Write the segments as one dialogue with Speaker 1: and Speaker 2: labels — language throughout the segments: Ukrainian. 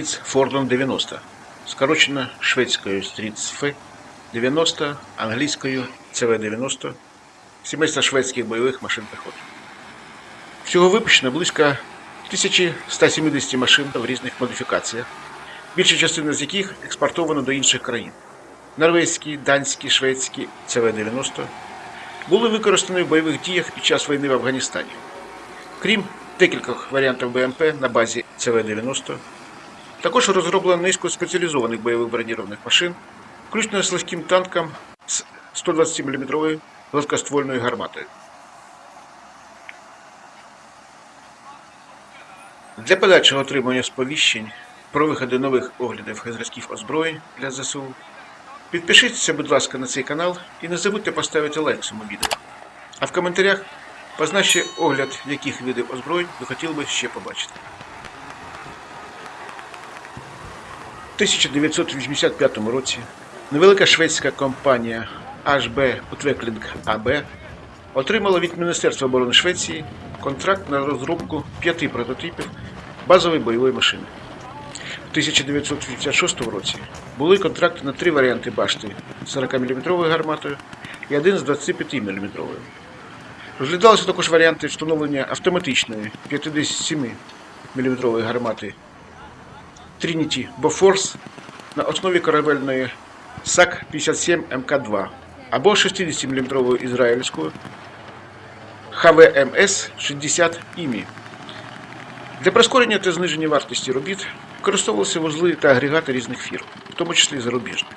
Speaker 1: Стріц Фордом 90, скорочено шведською Стріц Ф 90, англійською ЦВ-90, сімейства шведських бойових машин піхоти. Всього випущено близько 1170 машин в різних модифікаціях, більша частина з яких експортована до інших країн. Норвезькі, данські, шведські ЦВ-90 були використані в бойових діях під час війни в Афганістані. Крім декількох варіантів БМП на базі ЦВ-90, також розроблено низку спеціалізованих бойових бронірованих машин, включно з легким танком з 120 мм гладкоствольною гарматою. Для подальшого отримання сповіщень про виходи нових оглядів зразків озброєнь для ЗСУ підпишіться, будь ласка, на цей канал і не забудьте поставити лайк цьому відео. А в коментарях позначте огляд, яких видів озброєнь ви хотіли би ще побачити. У 1985 році невелика шведська компанія HB Utveckling AB отримала від Міністерства оборони Швеції контракт на розробку п'яти прототипів базової бойової машини. У 1986 році були контракти на три варіанти башти з 40-мм гарматою і один з 25 мм. Розглядалися також варіанти встановлення автоматичної 57 мм гармати Trinity Bofors на основі корабельної SAK-57 Mk-2 або 60 мм ізраїльської HVMS-60 IMI. Для прискорення та зниження вартості робіт використовувалися вузли та агрегати різних фірм, в тому числі зарубіжних.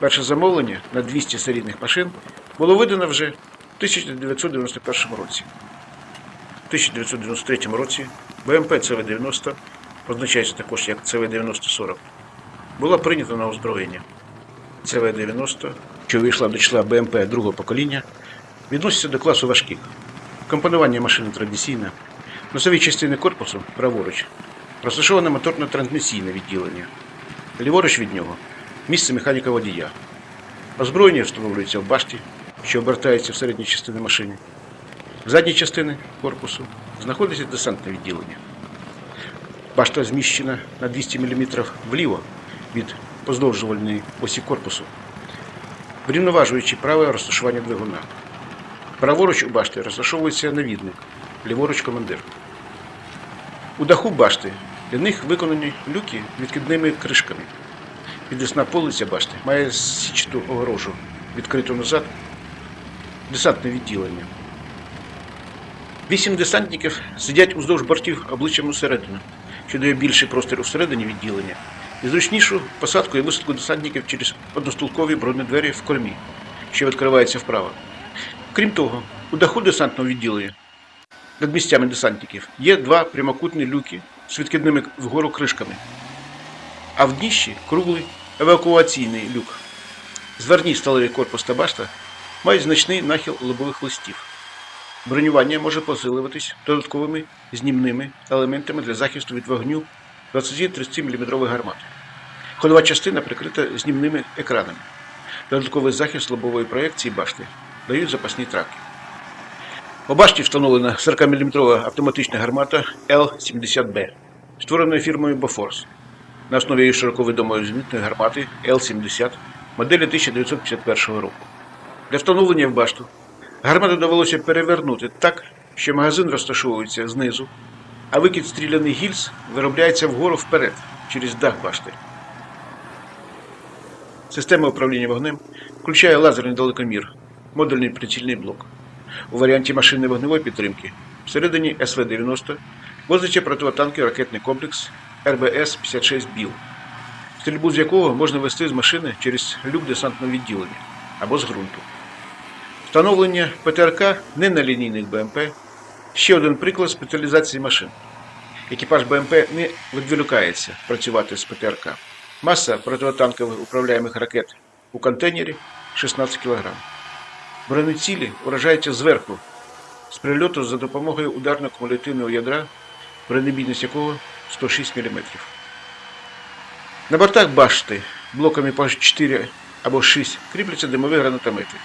Speaker 1: Перше замовлення на 200 серійних машин було видано вже в 1991 році. В 1993 році БМП ЦВ-90, позначається також як ЦВ-90-40, була прийнята на озброєння. ЦВ-90, що вийшла до числа БМП другого покоління, відноситься до класу важких. Компонування машини традиційне. Носові частини корпусу праворуч розташоване моторно-трансмісійне відділення. Ліворуч від нього місце механіка водія. Озброєння встановлюється в башті, що обертається в середній частині машини. В задній частини корпусу знаходиться десантне відділення. Башта зміщена на 200 мм вліво від поздовжувальної осі корпусу, врівноважуючи праве розташування двигуна. Праворуч у башти розташовується навідник, ліворуч командир. У даху башти для них виконані люки відкидними кришками. Підвісна полиця башти має січату огорожу, відкриту назад, десантне відділення. Вісім десантників сидять уздовж бортів обличчям усередину, що дає більший простір усередині відділення і зручнішу посадку і висадку десантників через одностулкові бронедвері в кормі, що відкривається вправо. Крім того, у даху десантного відділення над місцями десантників є два прямокутні люки з відкидними вгору кришками, а в дніщі круглий евакуаційний люк. Зверні сталевий корпус та башта мають значний нахил лобових листів. Бронювання може посилюватись додатковими знімними елементами для захисту від вогню 20-30 мм гармат. Ходова частина прикрита знімними екранами. Додатковий захист лобової проекції башти дають запасні траки. У башті встановлена 40-мм автоматична гармата Л-70Б, створена фірмою Bofors на основі її широко відомої зенітної гармати Л-70 моделі 1951 року. Для встановлення в башту гармату довелося перевернути так, що магазин розташовується знизу, а викид стріляних гільз виробляється вгору вперед через дах башти. Система управління вогнем включає лазерний далекомір, модульний прицільний блок. У варіанті машини вогневої підтримки всередині CV-90 возиться противотанковий ракетний комплекс RBS-56 BILL, стрільбу з якого можна вести з машини через люк десантного відділення або з ґрунту. Встановлення ПТРК не на лінійних БМП ще один приклад спеціалізації машин. Екіпаж БМП не відволікається працювати з ПТРК. Маса противотанкових управляємих ракет у контейнері 16 кг. Бронецілі уражаються зверху з прильоту за допомогою ударно-кумулятивного ядра, бронебійність якого 106 мм. На бортах башти блоками по 4 або 6 кріпляться димові гранатомети.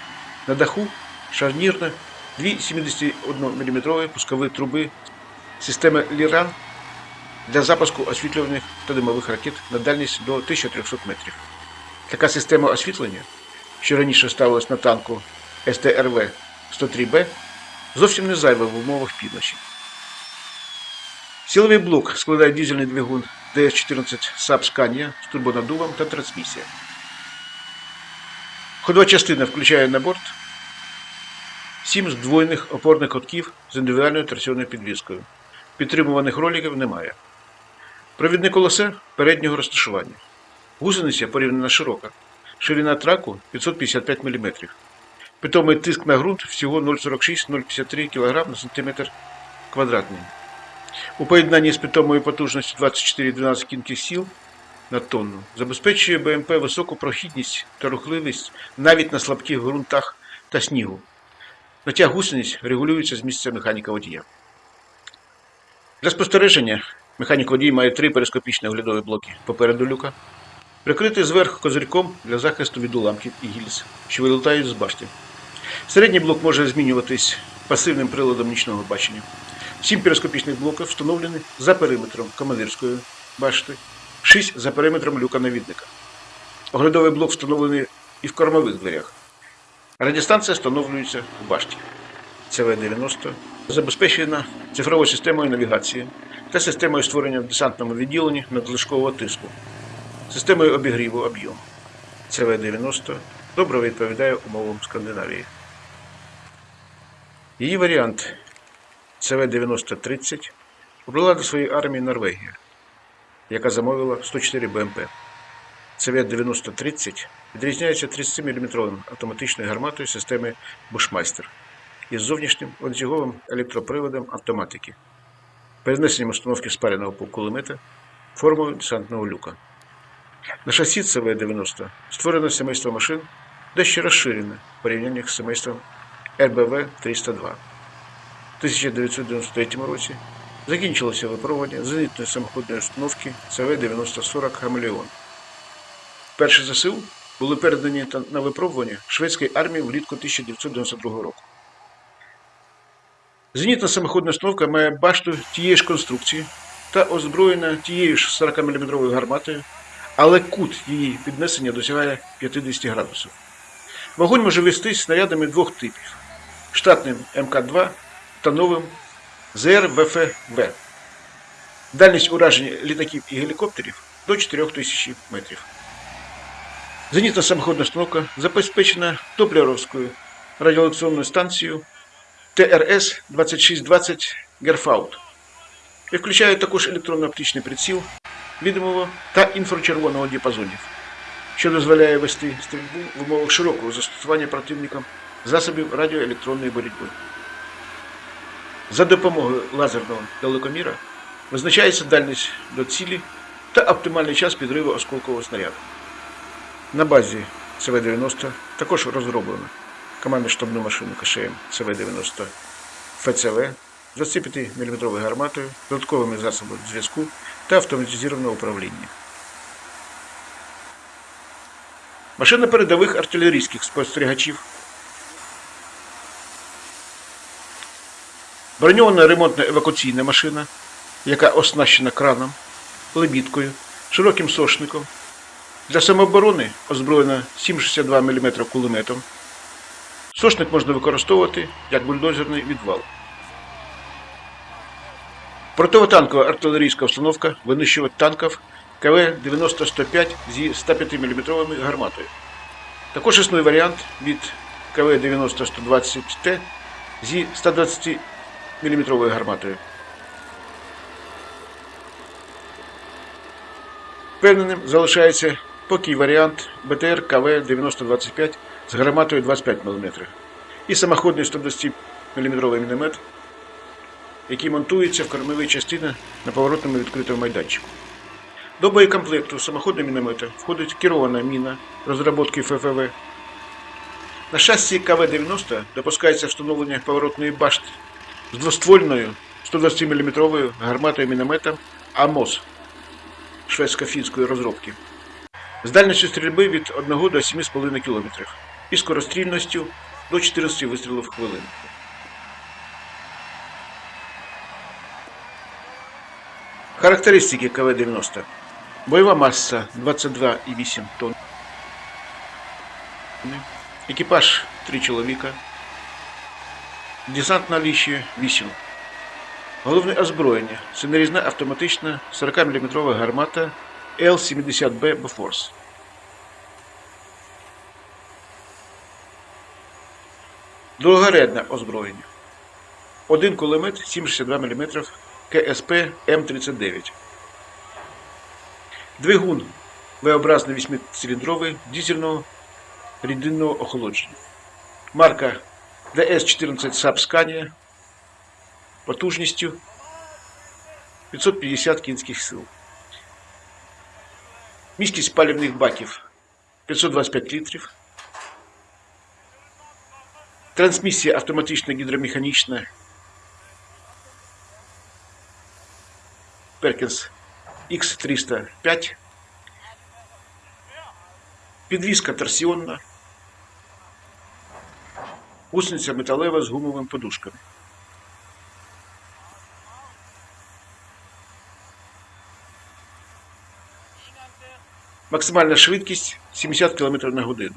Speaker 1: На даху шарнірно дві 71 мм пускові труби системи Ліран для запуску освітлюваних та димових ракет на дальність до 1300 метрів. Така система освітлення, що раніше ставилась на танку СТРВ 103Б, зовсім не зайва в умовах півночі. Силовий блок складає дизельний двигун ДС-14 SAP Scania з турбонаддувом та трансмісія. Ходова частина включає на борт 7 здвоєних опорних котків з індивідуальною торсіонною підвіскою. Підтримуваних роликів немає. Провідне колесе переднього розташування. Гусениця порівняно широка. Ширина траку 555 мм. Питомий тиск на ґрунт всього 0,46-0,53 кг на см квадратний. У поєднанні з питомою потужністю 24-12 кінських сил на тонну забезпечує БМП високу прохідність та рухливість навіть на слабких ґрунтах та снігу. Натяг гусениць регулюється з місця механіка водія. Для спостереження механік водій має три перископічні оглядові блоки попереду люка, прикритий зверху козирьком для захисту від уламків і гільз, що вилітають з башти. Середній блок може змінюватись пасивним приладом нічного бачення. Сім перископічних блоків встановлені за периметром командирської башти, шість за периметром люка навідника. Оглядовий блок встановлений і в кормових дверях. Радіостанція встановлюється в башті. ЦВ-90 забезпечена цифровою системою навігації та системою створення в десантному відділенні надлишкового тиску, системою обігріву об'єму. ЦВ-90 добре відповідає умовам Скандинавії. Її варіант ЦВ-9030 обрала до своєї армії Норвегія, яка замовила 104 БМП. ЦВ-9030 відрізняється 30-мм автоматичною гарматою системи Bushmaster із зовнішнім ланцюговим електроприводом автоматики, перенесенням установки спареного кулемета, формою десантного люка. На шасі ЦВ-90 створено сімейство машин дещо розширене в порівнянні з сімейством РБВ-302. В 1993 році закінчилося випробування зенітної самоходної установки ЦВ-9040 Хамелеон. Перші ЗСУ були передані на випробування шведської армії влітку 1992 року. Зенітна самоходна установка має башту тієї ж конструкції та озброєна тією ж 40-мм гарматою, але кут її піднесення досягає 50 градусів. Вогонь може вестись снарядами двох типів: штатним МК-2 та новим ЗРВФВ. Дальність ураження літаків і гелікоптерів до 4000 метрів. Зенітна самоходна установка забезпечена Топлеровською радіолокаційною станцією ТРС-2620 Герфаут і включає також електронно-оптичний приціл відомого та інфрачервоного діапазонів, що дозволяє вести стрільбу в умовах широкого застосування противником засобів радіоелектронної боротьби. За допомогою лазерного далекоміра визначається дальність до цілі та оптимальний час підриву осколкового снаряду. На базі ЦВ-90 також розроблено командно штабну машину КШМ ЦВ-90 ФЦВ з 25-мм гарматою, додатковими засобами зв'язку та автоматизованого управління. Машина передових артилерійських спостерігачів. Броньована ремонтна евакуаційна машина, яка оснащена краном, лебідкою, широким сошником, для самооборони озброєна 7,62 мм кулеметом. Сошник можна використовувати як бульдозерний відвал. Противотанкова артилерійська установка винищувач танків КВ-90-105 зі 105 мм гарматою. Також існує варіант від КВ-90-120Т зі 120 мм гарматою. Впевненим залишається поки варіант БТР КВ-9025 з гарматою 25 мм і самоходний 120 мм міномет, який монтується в кормовій частині на поворотному відкритому майданчику. До боєкомплекту самоходного міномета входить керована міна розробки ФФВ. На шасі КВ-90 допускається встановлення поворотної башти з двоствольною 120 мм гарматою міномета АМОС шведсько-фінської розробки з дальністю стрільби від 1 до 7,5 км і скорострільністю до 14 вистрілів в хвилину. Характеристики КВ-90. Бойова маса 22,8 тонн. Екіпаж 3 чоловіка. Десант на ліші 8. Головне озброєння. Це нарізна автоматична 40-мм гармата L-70B Bofors. Другорядне озброєння. Один кулемет 7,62 мм КСП М39. Двигун V-образний 8-циліндровий дизельного рідинного охолодження. Марка DS14 Saab Scania потужністю 550 кінських сил. Міськість палівних баків 525 літрів. Трансмісія автоматична гідромеханічна Perkins X305. Підвізка торсіонна. Гусениця металева з гумовими подушками. Максимальна швидкість 70 км на годину.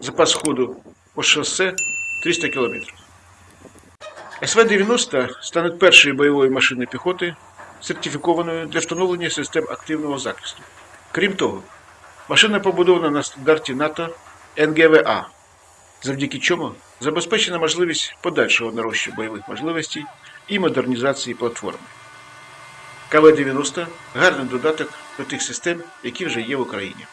Speaker 1: Запас ходу по шосе 300 км. СВ-90 стане першою бойовою машиною піхоти, сертифікованою для встановлення систем активного захисту. Крім того, машина побудована на стандарті НАТО НГВА, завдяки чому забезпечена можливість подальшого нарощу бойових можливостей і модернізації платформи. КВ-90 гарний додаток до тих систем, які вже є в Україні.